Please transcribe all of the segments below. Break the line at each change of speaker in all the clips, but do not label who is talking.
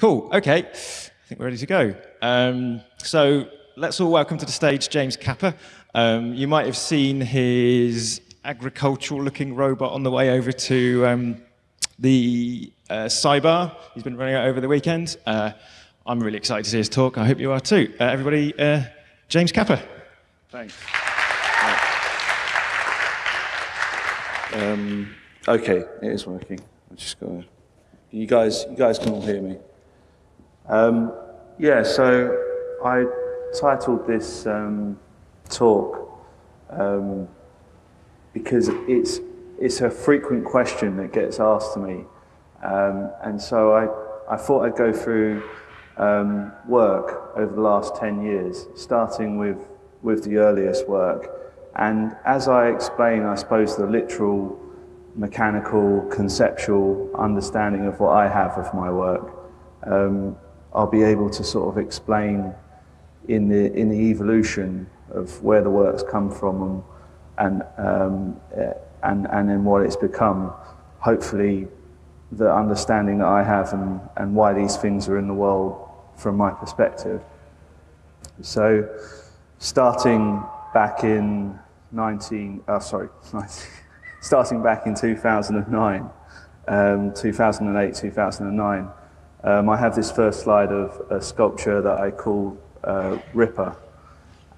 Cool. Okay. I think we're ready to go. Um, so let's all welcome to the stage James Capper. Um, you might have seen his agricultural-looking robot on the way over to um, the uh, Cyber. He's been running it over the weekend. Uh, I'm really excited to see his talk. I hope you are too. Uh, everybody, uh, James Capper.
Thanks. Um, okay, it is working. I just got. You guys, you guys can all hear me. Um, yeah, so I titled this um, talk um, because it's it's a frequent question that gets asked to me, um, and so I I thought I'd go through um, work over the last ten years, starting with with the earliest work. And as I explain, I suppose, the literal, mechanical, conceptual understanding of what I have of my work, um, I'll be able to sort of explain in the, in the evolution of where the work's come from and, and, um, and, and then what it's become. Hopefully, the understanding that I have and, and why these things are in the world from my perspective. So, starting back in 19, uh, sorry, 19, starting back in 2009, um, 2008, 2009, um, I have this first slide of a sculpture that I call uh, Ripper.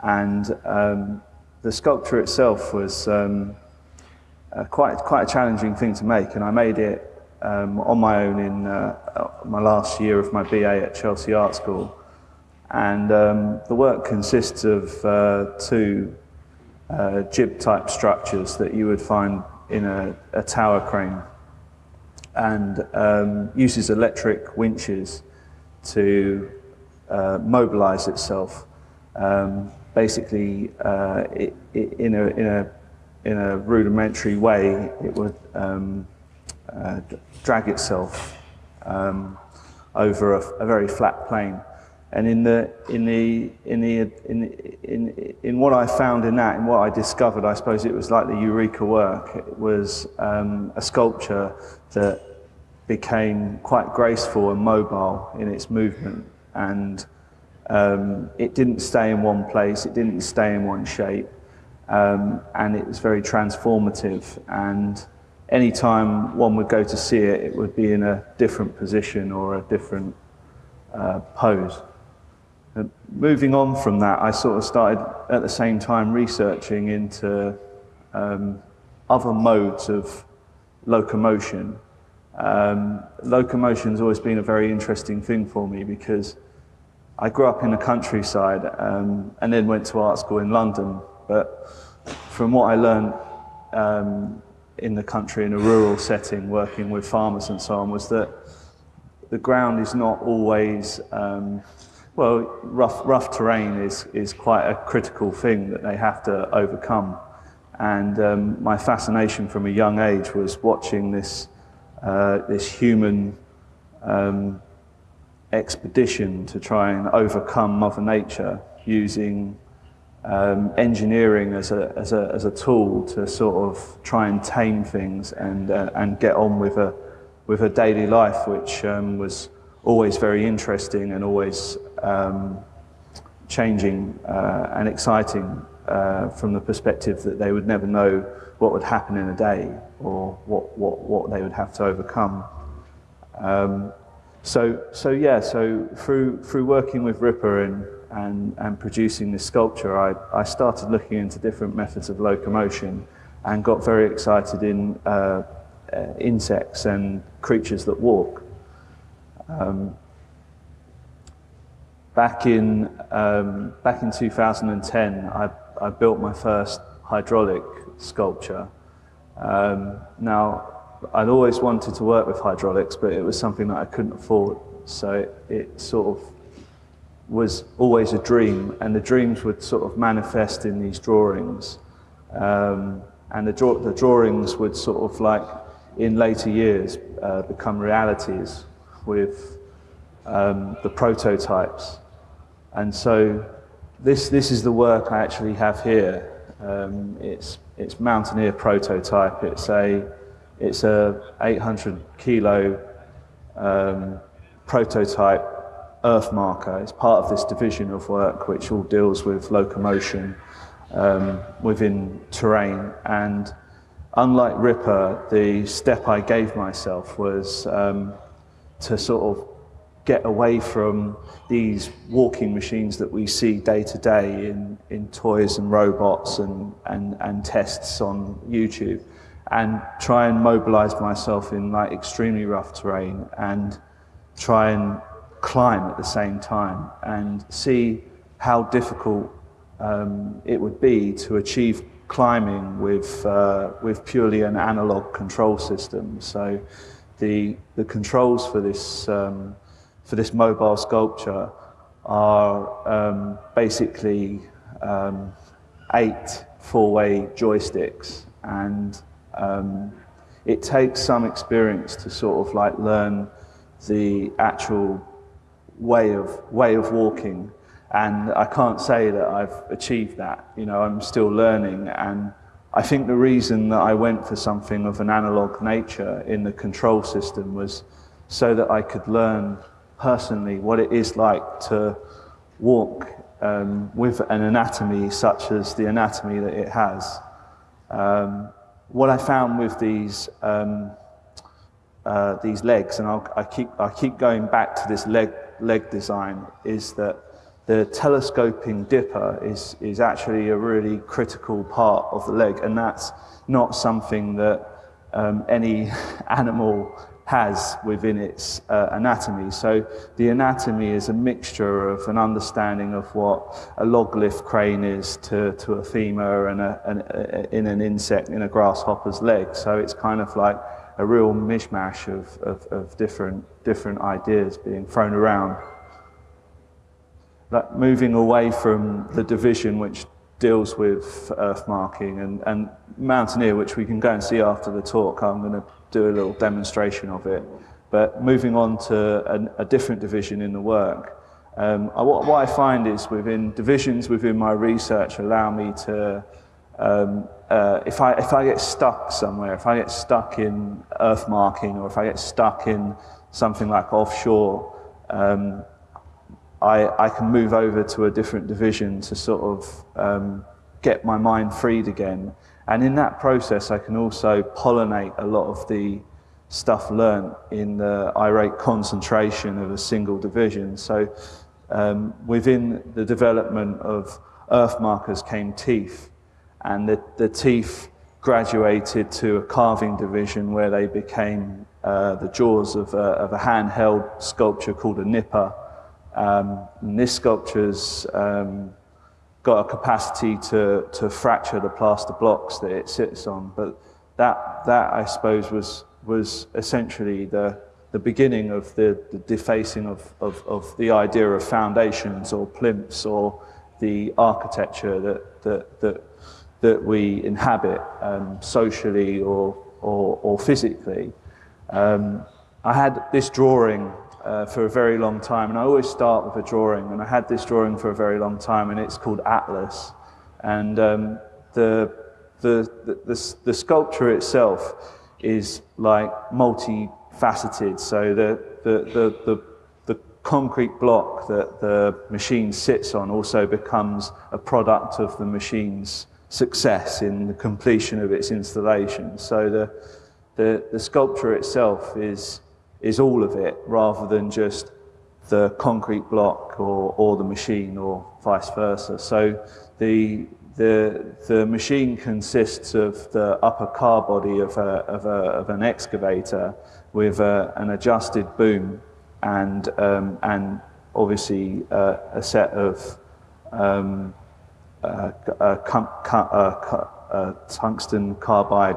And um, the sculpture itself was um, uh, quite, quite a challenging thing to make, and I made it um, on my own in uh, my last year of my BA at Chelsea Art School. And um, the work consists of uh, two uh, jib-type structures that you would find in a, a tower crane and um, uses electric winches to uh, mobilize itself. Um, basically, uh, it, it, in, a, in, a, in a rudimentary way, it would um, uh, drag itself um, over a, a very flat plane. And in the in the in the in in in what I found in that, in what I discovered, I suppose it was like the eureka work. It was um, a sculpture that became quite graceful and mobile in its movement, and um, it didn't stay in one place. It didn't stay in one shape, um, and it was very transformative. And anytime one would go to see it, it would be in a different position or a different uh, pose. Moving on from that, I sort of started at the same time researching into um, other modes of locomotion. Um, locomotion's always been a very interesting thing for me because I grew up in the countryside um, and then went to art school in London. But from what I learned um, in the country in a rural setting, working with farmers and so on, was that the ground is not always um, well, rough, rough terrain is, is quite a critical thing that they have to overcome. And um, my fascination from a young age was watching this, uh, this human um, expedition to try and overcome Mother Nature using um, engineering as a, as, a, as a tool to sort of try and tame things and, uh, and get on with a, with a daily life, which um, was always very interesting and always um, changing uh, and exciting uh, from the perspective that they would never know what would happen in a day or what, what, what they would have to overcome. Um, so, so yeah, so through, through working with Ripper and, and, and producing this sculpture, I, I started looking into different methods of locomotion and got very excited in uh, uh, insects and creatures that walk. Um, back in um, back in 2010, I, I built my first hydraulic sculpture. Um, now, I'd always wanted to work with hydraulics, but it was something that I couldn't afford. So it, it sort of was always a dream, and the dreams would sort of manifest in these drawings. Um, and the, draw the drawings would sort of like, in later years, uh, become realities with um, the prototypes. And so this, this is the work I actually have here. Um, it's, it's Mountaineer prototype. It's a, it's a 800 kilo um, prototype earth marker. It's part of this division of work which all deals with locomotion um, within terrain. And unlike Ripper, the step I gave myself was um, to sort of get away from these walking machines that we see day to day in, in toys and robots and, and, and tests on YouTube and try and mobilize myself in like extremely rough terrain and try and climb at the same time and see how difficult um, it would be to achieve climbing with, uh, with purely an analog control system. So the, the controls for this, um, for this mobile sculpture are um, basically um, eight four-way joysticks and um, it takes some experience to sort of like learn the actual way of, way of walking. And I can't say that I've achieved that. You know, I'm still learning. And I think the reason that I went for something of an analog nature in the control system was so that I could learn personally what it is like to walk um, with an anatomy such as the anatomy that it has. Um, what I found with these um, uh, these legs, and I'll, I, keep, I keep going back to this leg, leg design, is that the telescoping dipper is, is actually a really critical part of the leg, and that's not something that um, any animal has within its uh, anatomy. So the anatomy is a mixture of an understanding of what a log lift crane is to, to a femur and a, an, a, in an insect, in a grasshopper's leg. So it's kind of like a real mishmash of, of, of different, different ideas being thrown around. Like moving away from the division which deals with earth marking and, and Mountaineer, which we can go and see after the talk. I'm going to do a little demonstration of it. But moving on to a, different division in the work, um, I, what, what, I find is within divisions within my research allow me to um, uh, if, I, if I get stuck somewhere, if I get stuck in earth marking or if I get stuck in something like offshore, um, I, I can move over to a different division to sort of um, get my mind freed again. And in that process, I can also pollinate a lot of the stuff learned in the irate concentration of a single division. So um, within the development of earth markers came teeth and the, the teeth graduated to a carving division where they became uh, the jaws of a, of a, handheld sculpture called a nipper. Um, and this sculpture's um, got a capacity to, to fracture the plaster blocks that it sits on, but that, that I suppose was, was essentially the, the beginning of the, the defacing of, of, of the idea of foundations or plinths or the architecture that, that, that that we inhabit um, socially or, or, or physically. Um, I had this drawing uh, for a very long time, and I always start with a drawing, and I had this drawing for a very long time, and it's called Atlas. And um, the, the, the, the, the sculpture itself is like multifaceted, so the, the, the, the the concrete block that the machine sits on also becomes a product of the machine's success in the completion of its installation. So the, the, the sculpture itself is, is all of it rather than just the concrete block or, or the machine or vice versa. So the, the, the machine consists of the upper car body of, a, of, a, of an excavator with a, an adjusted boom and, um, and obviously uh, a set of um, uh, uh, uh, tungsten carbide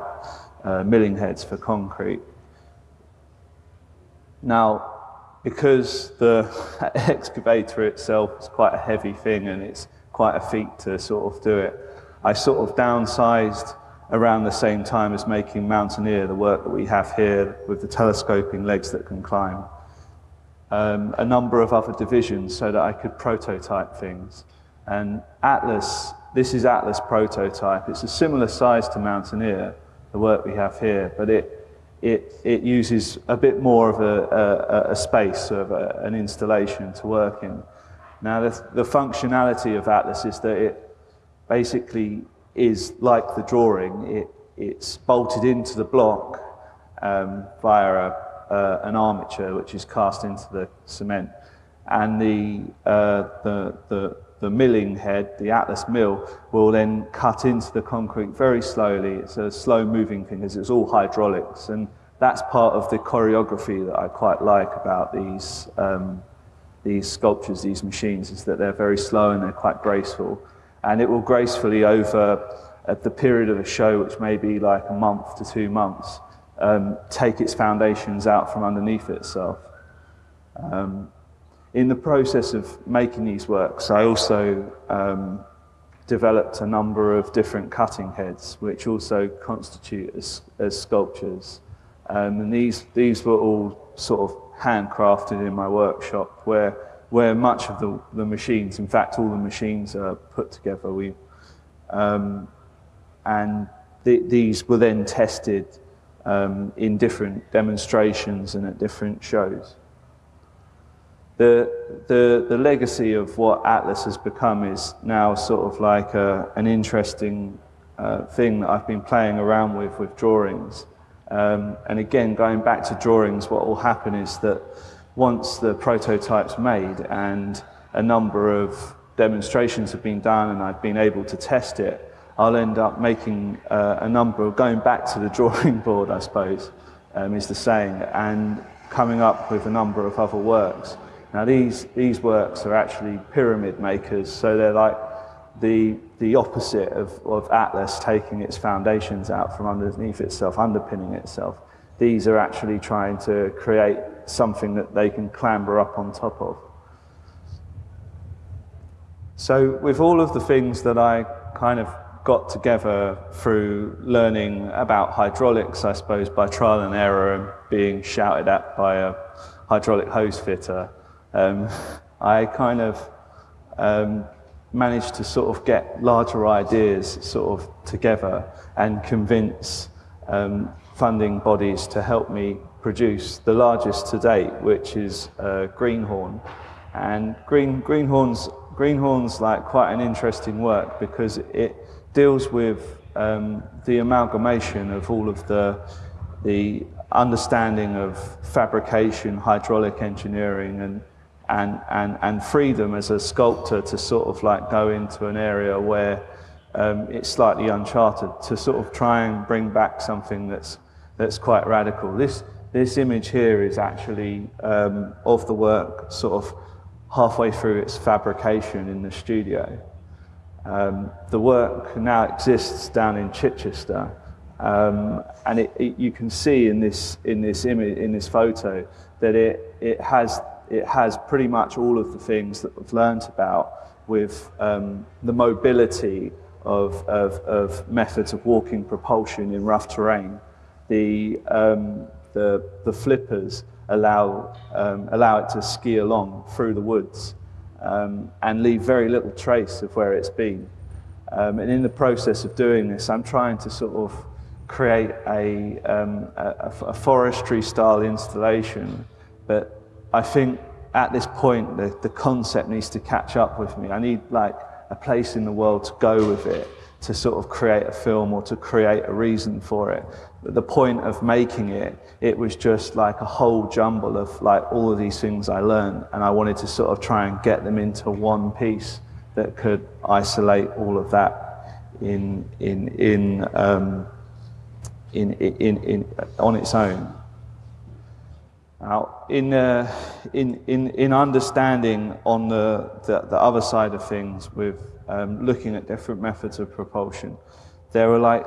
milling heads for concrete. Now, because the excavator itself is quite a heavy thing and it's quite a feat to sort of do it, I sort of downsized around the same time as making Mountaineer, the work that we have here with the telescoping legs that can climb, um, a number of other divisions so that I could prototype things. And Atlas, this is Atlas prototype. It's a similar size to Mountaineer, the work we have here, but it, it, it uses a bit more of a, a, a space of a, an installation to work in. Now, the, the functionality of Atlas is that it basically is like the drawing. It, it's bolted into the block um, via a, uh, an armature which is cast into the cement. And the, uh, the, the, the milling head, the Atlas mill, will then cut into the concrete very slowly. It's a slow moving thing because it's all hydraulics. And that's part of the choreography that I quite like about these, um, these sculptures, these machines, is that they're very slow and they're quite graceful. And it will gracefully over at the period of a show, which may be like a month to two months, um, take its foundations out from underneath itself. Um, in the process of making these works, I also um, developed a number of different cutting heads, which also constitute as, as sculptures. Um, and these, these were all sort of handcrafted in my workshop, where, where much of the, the machines, in fact, all the machines are put together. We, um, and th these were then tested um, in different demonstrations and at different shows. The, the, the legacy of what Atlas has become is now sort of like a, an interesting uh, thing that I've been playing around with with drawings. Um, and again, going back to drawings, what will happen is that once the prototype's made and a number of demonstrations have been done and I've been able to test it, I'll end up making uh, a number of, going back to the drawing board, I suppose, um, is the saying, and coming up with a number of other works. Now these, these works are actually pyramid makers, so they're like the, the opposite of, of Atlas taking its foundations out from underneath itself, underpinning itself. These are actually trying to create something that they can clamber up on top of. So with all of the things that I kind of got together through learning about hydraulics, I suppose, by trial and error and being shouted at by a hydraulic hose fitter. Um, I kind of um, managed to sort of get larger ideas sort of together and convince um, funding bodies to help me produce the largest to date, which is uh, Greenhorn. And Green, Greenhorn's, Greenhorn's like quite an interesting work because it deals with um, the amalgamation of all of the, the understanding of fabrication, hydraulic engineering, and, and, and, and freedom as a sculptor to sort of like go into an area where um, it's slightly uncharted, to sort of try and bring back something that's, that's quite radical. This, this image here is actually um, of the work sort of halfway through its fabrication in the studio. Um, the work now exists down in Chichester, um, and it, it, you can see in this in this image in this photo that it it has it has pretty much all of the things that we've learnt about with um, the mobility of, of, of, methods of walking propulsion in rough terrain. The, um, the, the flippers allow, um, allow it to ski along through the woods um, and leave very little trace of where it's been. Um, and in the process of doing this, I'm trying to sort of create a, um, a, a forestry style installation, but I think at this point the, the concept needs to catch up with me. I need like a place in the world to go with it to sort of create a film or to create a reason for it. But the point of making it, it was just like a whole jumble of like all of these things I learned and I wanted to sort of try and get them into one piece that could isolate all of that in, in, in, um, in, in, in, on its own. Now, in, uh, in, in, in understanding on the, the, the other side of things with um, looking at different methods of propulsion, there are like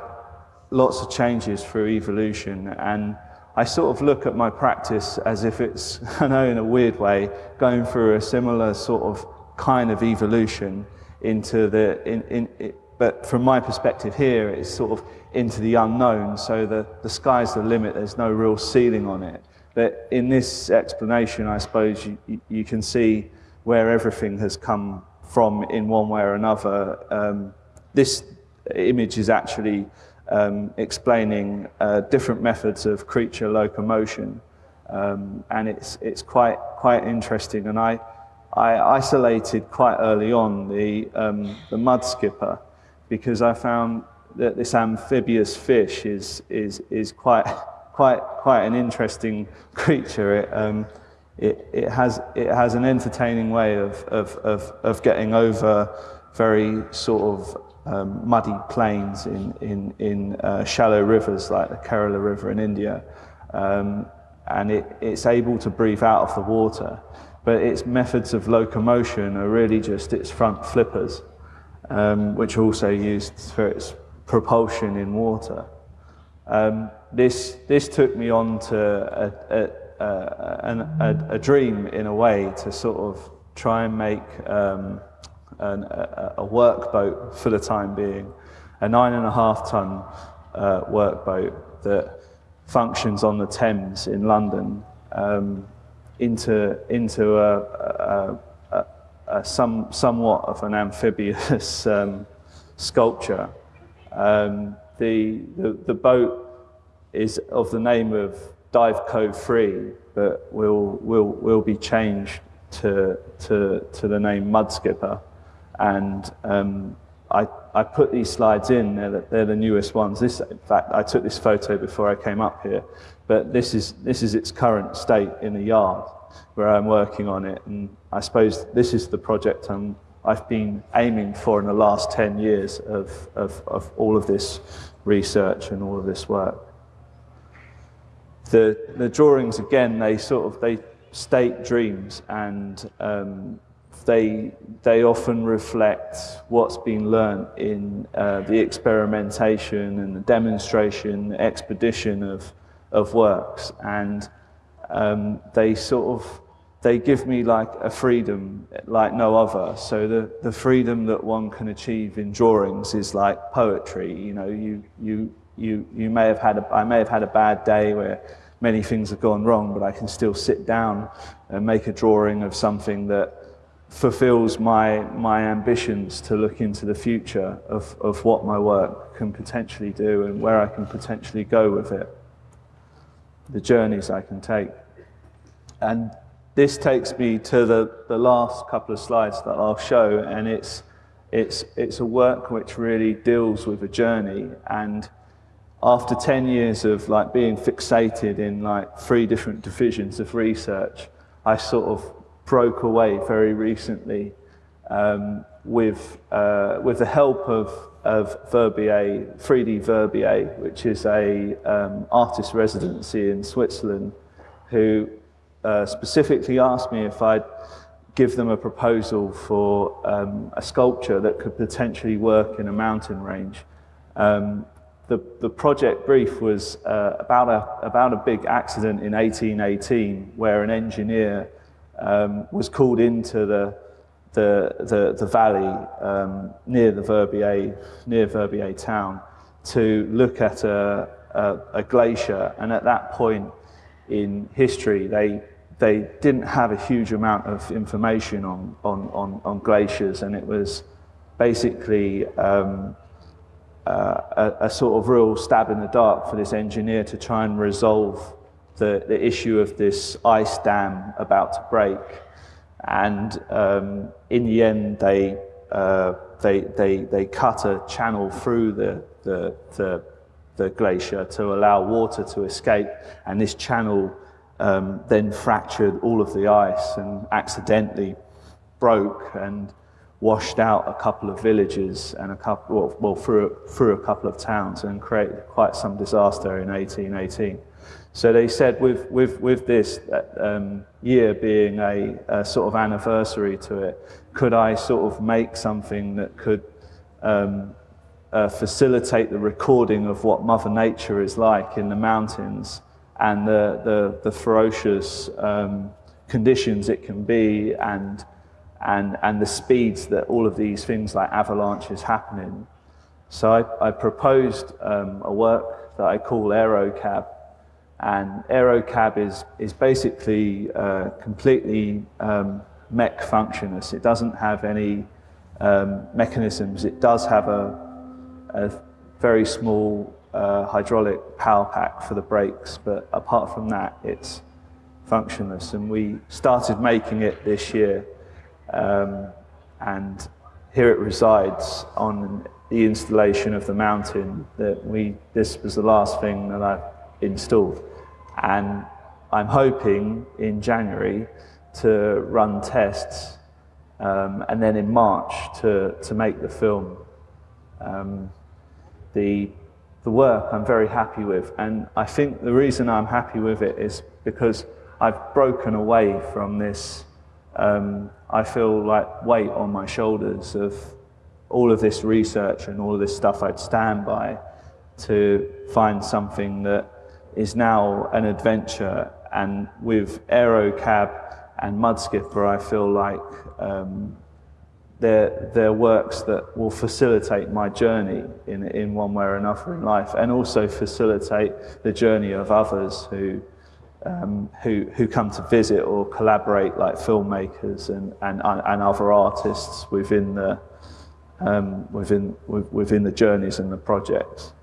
lots of changes through evolution. And I sort of look at my practice as if it's, I know in a weird way, going through a similar sort of kind of evolution into the, in, in, it, but from my perspective here, it's sort of into the unknown, so the, the sky's the limit, there's no real ceiling on it. But in this explanation, I suppose you, you can see where everything has come from in one way or another. Um, this image is actually um, explaining uh, different methods of creature locomotion. Um, and it's, it's quite, quite interesting. And I, I isolated quite early on the, um, the mud skipper because I found that this amphibious fish is, is, is quite, quite, quite an interesting creature. It, um, it, it, has, it has an entertaining way of, of, of, of getting over very sort of um, muddy plains in, in, in uh, shallow rivers like the Kerala River in India. Um, and it, it's able to breathe out of the water. But its methods of locomotion are really just its front flippers, um, which are also used for its propulsion in water. Um, this, this took me on to a, a, a, a, dream in a way to sort of try and make um, an, a, a workboat for the time being, a nine and a half ton uh, workboat that functions on the Thames in London um, into, into a, some, somewhat of an amphibious um, sculpture. Um, the, the, the boat is of the name of Dive Cove 3, but will, will, will be changed to, to, to the name Mudskipper, And um, I, I put these slides in, they're the, they're the newest ones. This, in fact, I took this photo before I came up here, but this is, this is its current state in the yard where I'm working on it. And I suppose this is the project I'm, I've been aiming for in the last 10 years of, of, of all of this research and all of this work. The, the drawings, again, they sort of, they state dreams and um, they, they often reflect what's been learned in uh, the experimentation and the demonstration, the expedition of, of works. And um, they sort of, they give me like a freedom like no other. So the, the freedom that one can achieve in drawings is like poetry. You know, you, you, you, you may have had a, I may have had a bad day where many things have gone wrong, but I can still sit down and make a drawing of something that fulfills my, my ambitions to look into the future of, of what my work can potentially do and where I can potentially go with it, the journeys I can take. And this takes me to the, the last couple of slides that I'll show, and it's, it's, it's a work which really deals with a journey. And after 10 years of like being fixated in like three different divisions of research, I sort of broke away very recently um, with, uh, with the help of, of Verbier, 3D Verbier, which is a um, artist residency in Switzerland, who uh, specifically asked me if I'd give them a proposal for um, a sculpture that could potentially work in a mountain range. Um, the, the project brief was uh, about, a, about a big accident in 1818 where an engineer um, was called into the, the, the, the valley um, near the Verbier, near Verbier town to look at a, a, a glacier. And at that point in history, they, they didn't have a huge amount of information on, on, on, on glaciers. And it was basically um, a, a sort of real stab in the dark for this engineer to try and resolve the, the issue of this ice dam about to break. And um, in the end, they, uh, they, they, they cut a channel through the, the, the, the glacier to allow water to escape. And this channel um, then fractured all of the ice and accidentally broke and washed out a couple of villages and a couple, well, well through, through a couple of towns and created quite some disaster in 1818. So they said with, with, with this um, year being a, a, sort of anniversary to it, could I sort of make something that could um, uh, facilitate the recording of what Mother Nature is like in the mountains and the, the, the ferocious um, conditions it can be and, and, and the speeds that all of these things like avalanches happen in. So I, I proposed um, a work that I call AeroCab, and AeroCab is, is basically uh, completely um, mech functionless. It doesn't have any um, mechanisms. It does have a, a very small uh, hydraulic power pack for the brakes, but apart from that, it's functionless. And we started making it this year, um, and here it resides on the installation of the mountain. That we this was the last thing that I installed, and I'm hoping in January to run tests, um, and then in March to to make the film. Um, the the work I'm very happy with, and I think the reason I'm happy with it is because I've broken away from this. Um, I feel like weight on my shoulders of all of this research and all of this stuff I'd stand by to find something that is now an adventure. And with Aerocab and Mudskipper, I feel like um, they're, they're works that will facilitate my journey in, in one way or another in life and also facilitate the journey of others who, um, who, who come to visit or collaborate like filmmakers and, and, and other artists within the, um, within, within the journeys and the projects.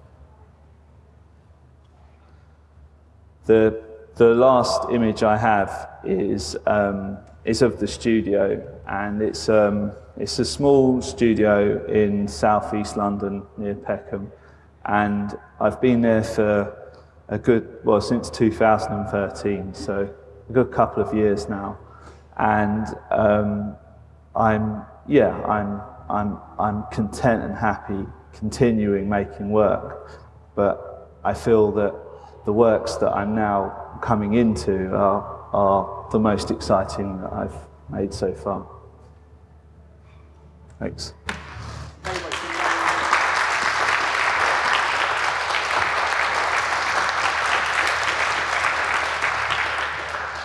The, the last image I have is, um, is of the studio and it's, um, it's a small studio in southeast London near Peckham and I've been there for a good, well, since 2013, so a good couple of years now. And um, I'm, yeah, I'm, I'm, I'm content and happy continuing making work, but I feel that the works that I'm now coming into are, are the most exciting that I've made so far. Thanks.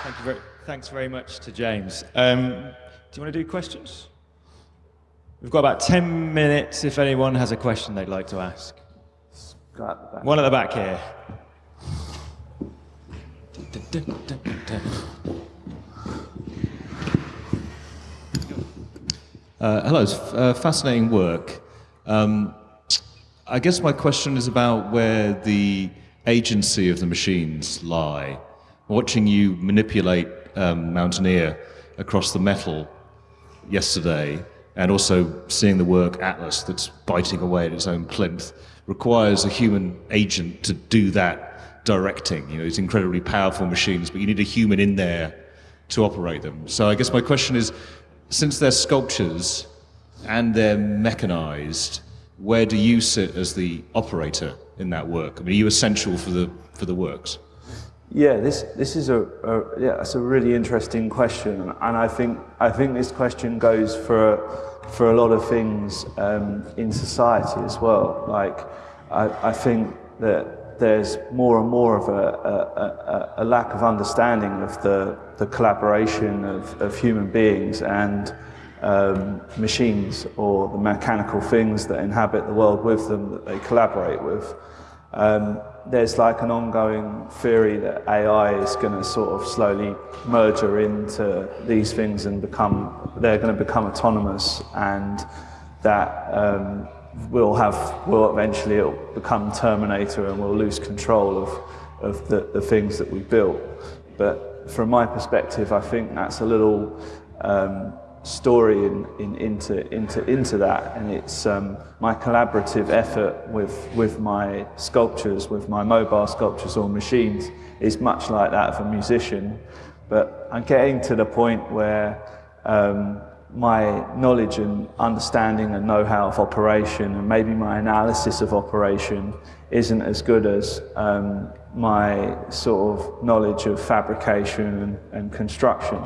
Thank you very, thanks very much to James. Um, do you want to do questions? We've got about 10 minutes if anyone has a question they'd like to ask. One at the back here.
Uh, hello, it's uh, fascinating work. Um, I guess my question is about where the agency of the machines lie. Watching you manipulate um, Mountaineer across the metal yesterday, and also seeing the work Atlas that's biting away at its own plinth, requires a human agent to do that directing. You know, it's incredibly powerful machines, but you need a human in there to operate them. So I guess my question is, since they're sculptures and they're mechanized, where do you sit as the operator in that work? I mean, are you essential for the for the works?
Yeah, this this is a, a yeah, it's a really interesting question, and I think I think this question goes for for a lot of things um, in society as well. Like, I, I think that there's more and more of a, a, a, lack of understanding of the, the collaboration of, of human beings and um, machines or the mechanical things that inhabit the world with them that they collaborate with. Um, there's like an ongoing theory that AI is going to sort of slowly merger into these things and become, they're going to become autonomous and that um, we'll have, We'll eventually it'll become Terminator and we'll lose control of, of the, the things that we built. But from my perspective, I think that's a little um, story in, in, into, into, into that. And it's um, my collaborative effort with, with my sculptures, with my mobile sculptures or machines, is much like that of a musician. But I'm getting to the point where um, my knowledge and understanding and know-how of operation and maybe my analysis of operation isn't as good as um, my sort of knowledge of fabrication and, and construction.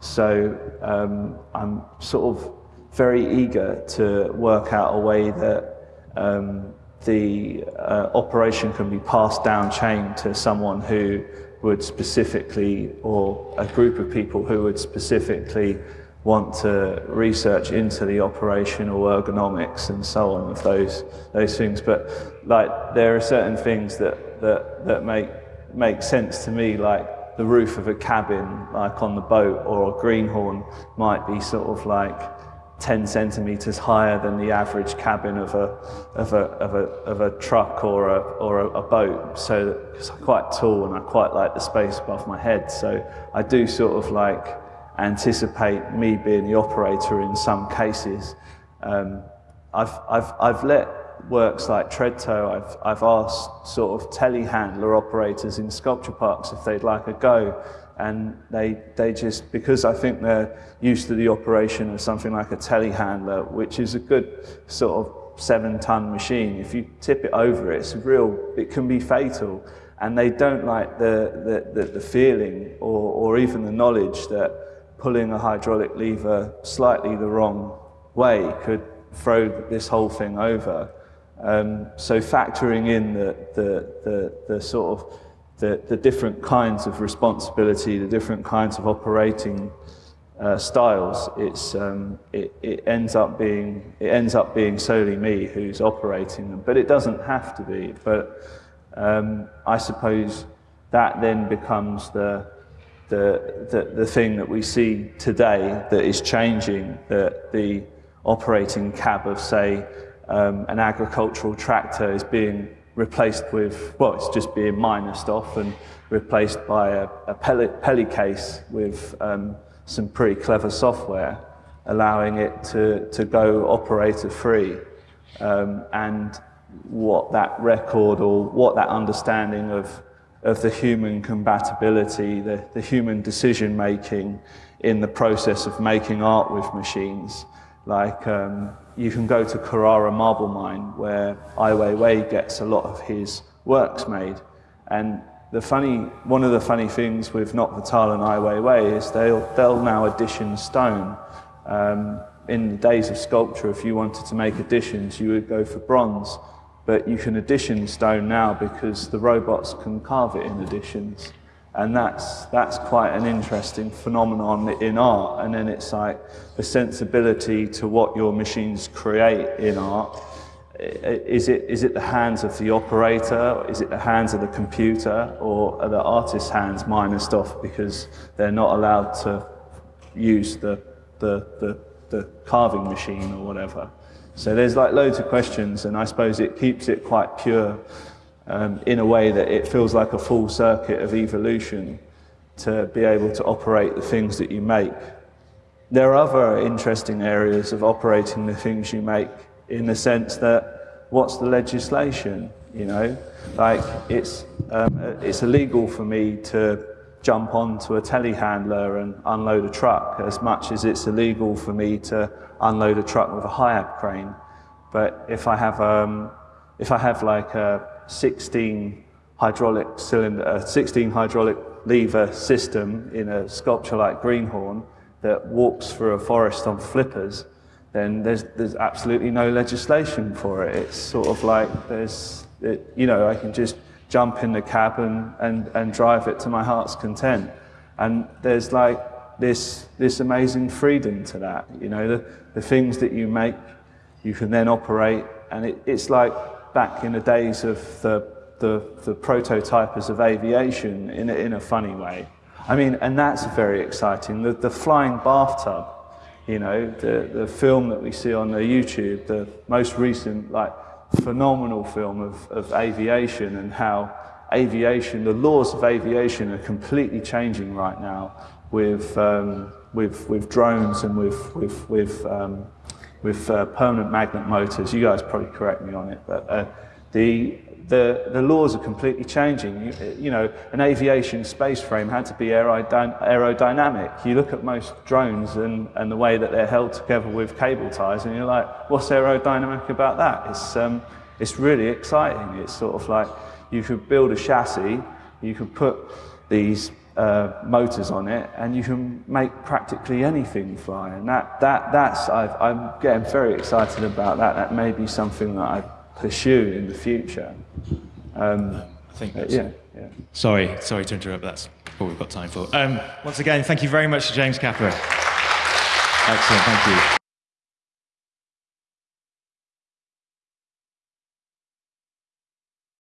So um, I'm sort of very eager to work out a way that um, the uh, operation can be passed down chain to someone who would specifically, or a group of people who would specifically want to research into the operational ergonomics and so on of those those things. But like there are certain things that that that make make sense to me, like the roof of a cabin, like on the boat, or a greenhorn might be sort of like 10 centimeters higher than the average cabin of a, of a, of a, of a truck or a, or a, a boat. So, because I'm quite tall and I quite like the space above my head. So I do sort of like anticipate me being the operator in some cases. Um, I've, I've, I've let works like Treadtoe, I've, I've asked sort of telehandler operators in sculpture parks if they'd like a go and they, they just, because I think they're used to the operation of something like a telehandler, which is a good sort of seven ton machine, if you tip it over, it's real, it can be fatal. And they don't like the, the, the, the feeling or, or even the knowledge that pulling a hydraulic lever slightly the wrong way could throw this whole thing over. Um, so factoring in the, the, the, the sort of the, the different kinds of responsibility, the different kinds of operating uh, styles, it's, um, it, it, ends up being, it ends up being solely me who's operating them. But it doesn't have to be. But um, I suppose that then becomes the, the, the, the thing that we see today that is changing, that the operating cab of, say, um, an agricultural tractor is being replaced with, well, it's just being minused off and replaced by a, a pellet, Peli case with um, some pretty clever software, allowing it to, to go operator free. Um, and what that record or what that understanding of, of the human compatibility, the, the human decision making in the process of making art with machines. Like um, you can go to Carrara Marble Mine where Ai Weiwei gets a lot of his works made. And the funny, one of the funny things with Not Vital and Ai Weiwei is they'll, they'll now addition stone. Um, in the days of sculpture, if you wanted to make additions, you would go for bronze. But you can addition stone now because the robots can carve it in additions. And that's, that's quite an interesting phenomenon in art. And then it's like the sensibility to what your machines create in art. Is it, is it the hands of the operator? Is it the hands of the computer? Or are the artist's hands minused off because they're not allowed to use the, the, the, the carving machine or whatever? So there's like loads of questions, and I suppose it keeps it quite pure um, in a way that it feels like a full circuit of evolution to be able to operate the things that you make. There are other interesting areas of operating the things you make in the sense that what's the legislation, you know? Like it's, um, it's illegal for me to jump onto a telehandler and unload a truck as much as it's illegal for me to unload a truck with a HIAB crane. But if I have, um, if I have like a 16 hydraulic cylinder, uh, 16 hydraulic lever system in a sculpture like Greenhorn that walks through a forest on flippers, then there's, there's absolutely no legislation for it. It's sort of like there's, it, you know, I can just jump in the cab and, and, and drive it to my heart's content. And there's like this, this amazing freedom to that. You know, the, the things that you make, you can then operate, and it, it's like back in the days of the, the, the prototypers of aviation in a, in a funny way. I mean, and that's very exciting. The, the flying bathtub, you know, the, the film that we see on the YouTube, the most recent, like, phenomenal film of, of aviation and how aviation, the laws of aviation are completely changing right now with, um, with, with drones and with, with, with um, with uh, permanent magnet motors. You guys probably correct me on it, but uh, the, the, the laws are completely changing. You, you, know, an aviation space frame had to be aerodynamic. You look at most drones and, and the way that they're held together with cable ties, and you're like, what's aerodynamic about that? It's, um, it's really exciting. It's sort of like you could build a chassis, you could put these uh, motors on it, and you can make practically anything fly. And that, that, that's, i am getting very excited about that. That may be something that I pursue in the future. Um,
I think
that's, yeah, yeah.
Sorry, sorry to interrupt. That's all we've got time for. Um, once again, thank you very much to James Capper. Excellent, thank you.